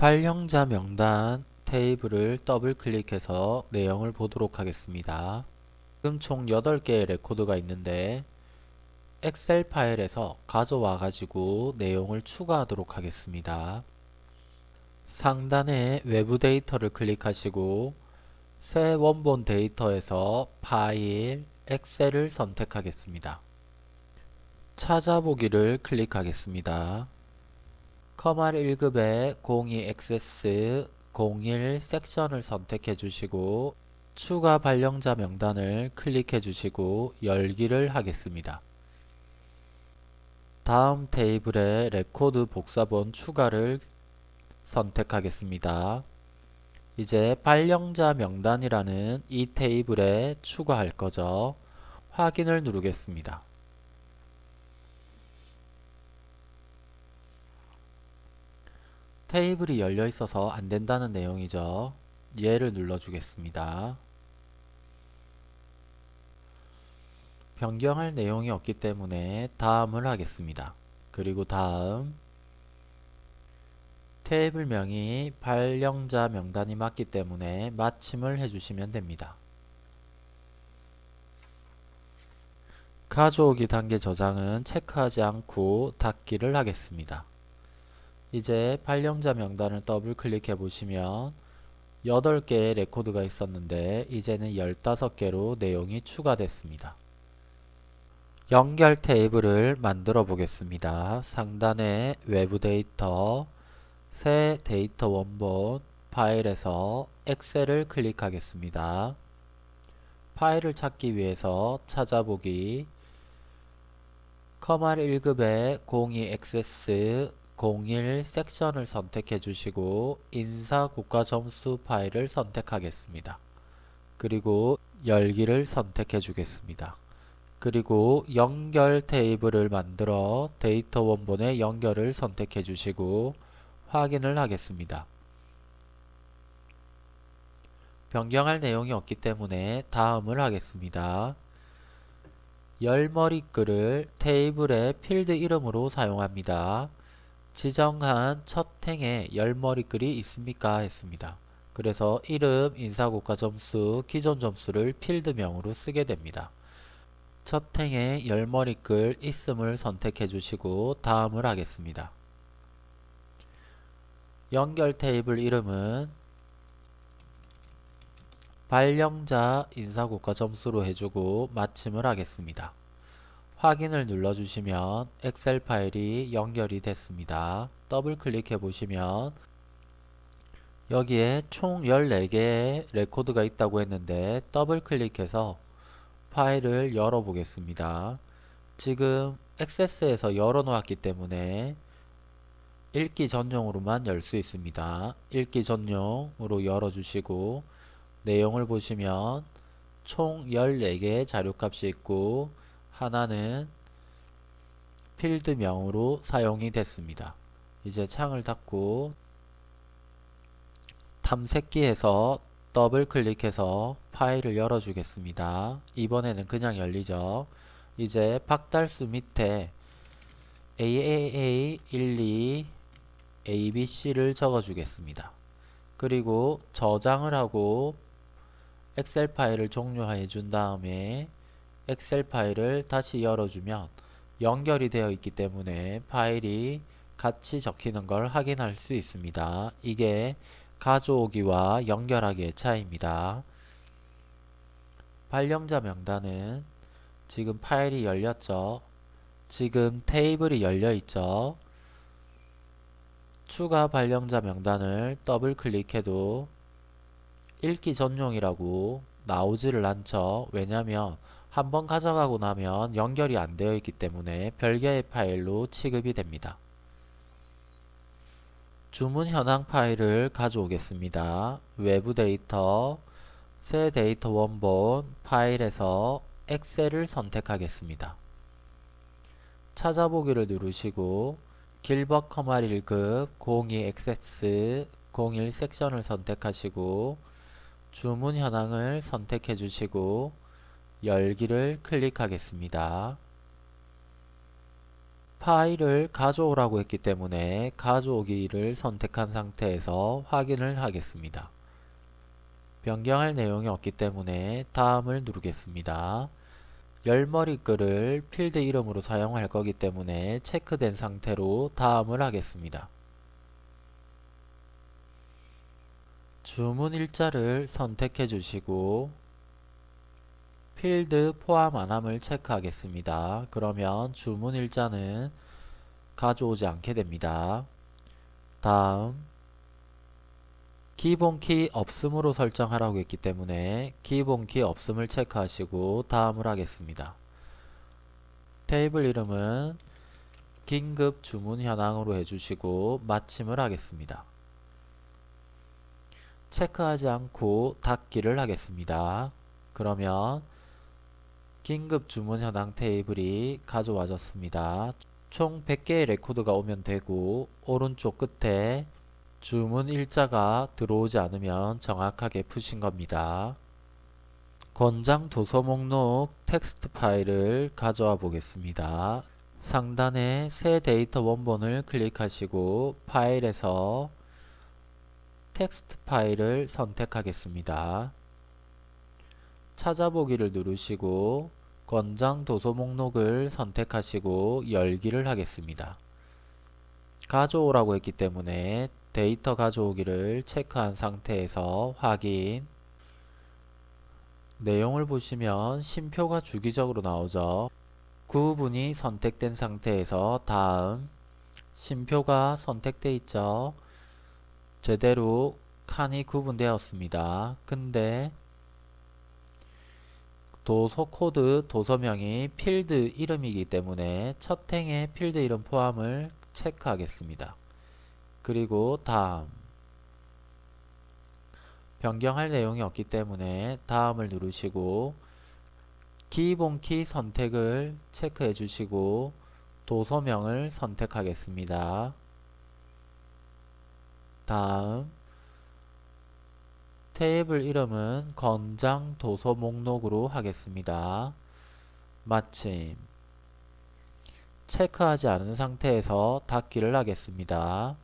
발령자 명단 테이블을 더블 클릭해서 내용을 보도록 하겠습니다. 지금 총 8개의 레코드가 있는데 엑셀 파일에서 가져와 가지고 내용을 추가하도록 하겠습니다. 상단에 외부 데이터를 클릭하시고 새 원본 데이터에서 파일, 엑셀을 선택하겠습니다. 찾아보기를 클릭하겠습니다. 컴활 1급의 02 액세스 01 섹션을 선택해 주시고 추가 발령자 명단을 클릭해 주시고 열기를 하겠습니다. 다음 테이블에 레코드 복사본 추가를 선택하겠습니다. 이제 발령자 명단이라는 이 테이블에 추가할 거죠. 확인을 누르겠습니다. 테이블이 열려 있어서 안 된다는 내용이죠. 얘를 눌러주겠습니다. 변경할 내용이 없기 때문에 다음을 하겠습니다. 그리고 다음 테이블명이 발령자 명단이 맞기 때문에 마침을 해주시면 됩니다. 가져오기 단계 저장은 체크하지 않고 닫기를 하겠습니다. 이제 발령자 명단을 더블 클릭해 보시면 8개의 레코드가 있었는데 이제는 15개로 내용이 추가됐습니다. 연결 테이블을 만들어 보겠습니다. 상단에 외부 데이터, 새 데이터 원본, 파일에서 엑셀을 클릭하겠습니다. 파일을 찾기 위해서 찾아보기, 커말 1급의 02 액세스 01 섹션을 선택해 주시고 인사 국가 점수 파일을 선택하겠습니다. 그리고 열기를 선택해 주겠습니다. 그리고 연결 테이블을 만들어 데이터 원본의 연결을 선택해 주시고 확인을 하겠습니다. 변경할 내용이 없기 때문에 다음을 하겠습니다. 열머리글을 테이블의 필드 이름으로 사용합니다. 지정한 첫 행에 열머리글이 있습니까? 했습니다. 그래서 이름, 인사고가 점수, 기존 점수를 필드명으로 쓰게 됩니다. 첫 행에 열머리글 있음을 선택해 주시고 다음을 하겠습니다. 연결 테이블 이름은 발령자 인사고가 점수로 해주고 마침을 하겠습니다. 확인을 눌러주시면 엑셀 파일이 연결이 됐습니다. 더블 클릭해 보시면 여기에 총 14개의 레코드가 있다고 했는데 더블 클릭해서 파일을 열어 보겠습니다. 지금 액세스에서 열어 놓았기 때문에 읽기 전용으로만 열 수 있습니다. 읽기 전용으로 열어주시고 내용을 보시면 총 14개의 자료값이 있고 하나는 필드명으로 사용이 됐습니다. 이제 창을 닫고 탐색기에서 더블 클릭해서 파일을 열어주겠습니다. 이번에는 그냥 열리죠. 이제 박달수 밑에 AAA12 ABC를 적어주겠습니다. 그리고 저장을 하고 엑셀 파일을 종료해 준 다음에 엑셀 파일을 다시 열어주면 연결이 되어 있기 때문에 파일이 같이 적히는 걸 확인할 수 있습니다. 이게 가져오기와 연결하기의 차이입니다. 발령자 명단은 지금 파일이 열렸죠. 지금 테이블이 열려 있죠. 추가 발령자 명단을 더블 클릭해도 읽기 전용이라고 나오지를 않죠. 왜냐하면 한번 가져가고 나면 연결이 안 되어 있기 때문에 별개의 파일로 취급이 됩니다. 주문 현황 파일을 가져오겠습니다. 외부 데이터, 새 데이터 원본, 파일에서 엑셀을 선택하겠습니다. 찾아보기를 누르시고 길벗 커말 1급 02 액세스 01 섹션을 선택하시고 주문 현황을 선택해 주시고 열기를 클릭하겠습니다. 파일을 가져오라고 했기 때문에 가져오기를 선택한 상태에서 확인을 하겠습니다. 변경할 내용이 없기 때문에 다음을 누르겠습니다. 열머리 글을 필드 이름으로 사용할 거기 때문에 체크된 상태로 다음을 하겠습니다. 주문 일자를 선택해 주시고 필드 포함 안함을 체크하겠습니다. 그러면 주문 일자는 가져오지 않게 됩니다. 다음 기본키 없음으로 설정하라고 했기 때문에 기본키 없음을 체크하시고 다음을 하겠습니다. 테이블 이름은 긴급 주문 현황으로 해주시고 마침을 하겠습니다. 체크하지 않고 닫기를 하겠습니다. 그러면 긴급 주문 현황 테이블이 가져와졌습니다. 총 100개의 레코드가 오면 되고 오른쪽 끝에 주문 일자가 들어오지 않으면 정확하게 푸신 겁니다. 권장 도서 목록 텍스트 파일을 가져와 보겠습니다. 상단에 새 데이터 원본을 클릭하시고 파일에서 텍스트 파일을 선택하겠습니다. 찾아보기를 누르시고 권장 도서 목록을 선택하시고 열기를 하겠습니다. 가져오라고 했기 때문에 데이터 가져오기를 체크한 상태에서 확인 내용을 보시면 심표가 주기적으로 나오죠. 구분이 선택된 상태에서 다음 심표가 선택되어 있죠. 제대로 칸이 구분되었습니다. 근데 도서 코드 도서명이 필드 이름이기 때문에 첫 행의 필드 이름 포함을 체크하겠습니다. 그리고 다음 변경할 내용이 없기 때문에 다음을 누르시고 기본키 선택을 체크해 주시고 도서명을 선택하겠습니다. 다음 테이블 이름은 건장 도서 목록으로 하겠습니다. 마침 체크하지 않은 상태에서 닫기를 하겠습니다.